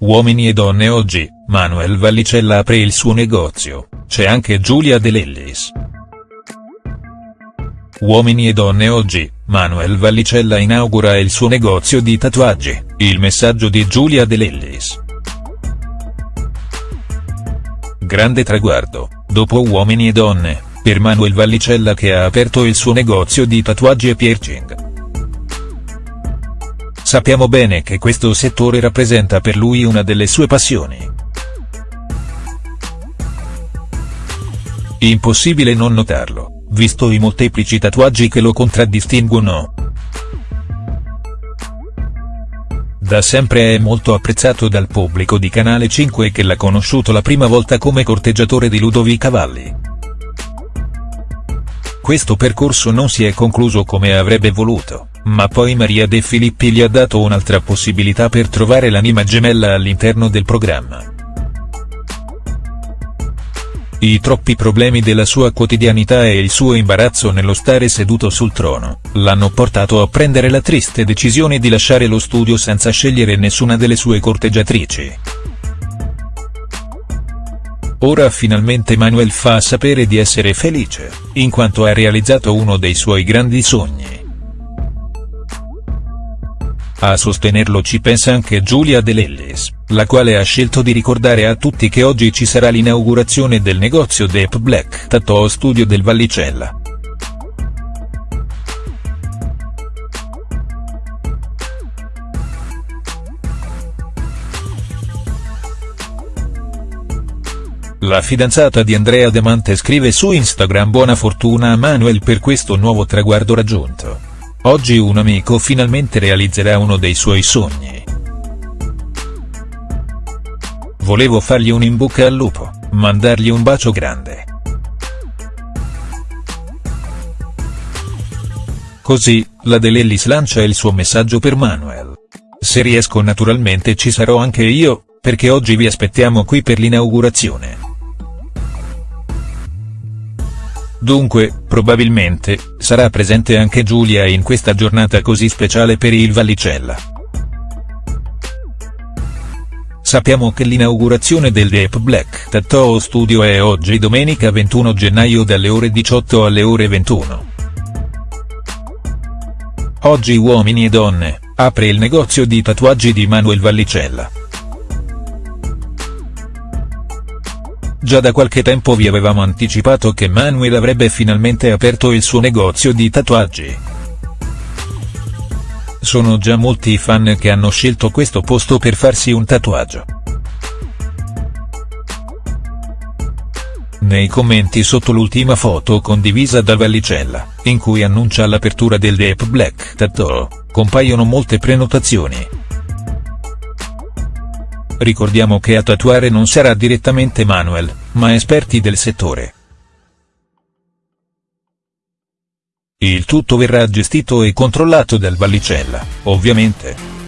Uomini e donne oggi, Manuel Vallicella apre il suo negozio, c'è anche Giulia De Lellis. Uomini e donne oggi, Manuel Vallicella inaugura il suo negozio di tatuaggi, il messaggio di Giulia De Lellis. Grande traguardo, dopo Uomini e donne, per Manuel Vallicella che ha aperto il suo negozio di tatuaggi e piercing. Sappiamo bene che questo settore rappresenta per lui una delle sue passioni. Impossibile non notarlo, visto i molteplici tatuaggi che lo contraddistinguono. Da sempre è molto apprezzato dal pubblico di Canale 5 che l'ha conosciuto la prima volta come corteggiatore di Ludovica Valli. Questo percorso non si è concluso come avrebbe voluto ma poi Maria De Filippi gli ha dato un'altra possibilità per trovare l'anima gemella all'interno del programma. I troppi problemi della sua quotidianità e il suo imbarazzo nello stare seduto sul trono, l'hanno portato a prendere la triste decisione di lasciare lo studio senza scegliere nessuna delle sue corteggiatrici. Ora finalmente Manuel fa sapere di essere felice, in quanto ha realizzato uno dei suoi grandi sogni. A sostenerlo ci pensa anche Giulia De Lellis, la quale ha scelto di ricordare a tutti che oggi ci sarà l'inaugurazione del negozio Deep Black Tattoo Studio del Vallicella. La fidanzata di Andrea Demante scrive su Instagram buona fortuna a Manuel per questo nuovo traguardo raggiunto. Oggi un amico finalmente realizzerà uno dei suoi sogni. Volevo fargli un in bocca al lupo, mandargli un bacio grande. Così, la De Lellis lancia il suo messaggio per Manuel. Se riesco naturalmente ci sarò anche io, perché oggi vi aspettiamo qui per l'inaugurazione. Dunque, probabilmente, sarà presente anche Giulia in questa giornata così speciale per il Vallicella. Sappiamo che l'inaugurazione del Deep Black Tattoo Studio è oggi domenica 21 gennaio dalle ore 18 alle ore 21. Oggi Uomini e Donne, apre il negozio di tatuaggi di Manuel Vallicella. Già da qualche tempo vi avevamo anticipato che Manuel avrebbe finalmente aperto il suo negozio di tatuaggi. Sono già molti i fan che hanno scelto questo posto per farsi un tatuaggio. Nei commenti sotto l'ultima foto condivisa da Vallicella, in cui annuncia l'apertura del Deep Black Tattoo, compaiono molte prenotazioni. Ricordiamo che a tatuare non sarà direttamente Manuel, ma esperti del settore. Il tutto verrà gestito e controllato dal Vallicella, ovviamente.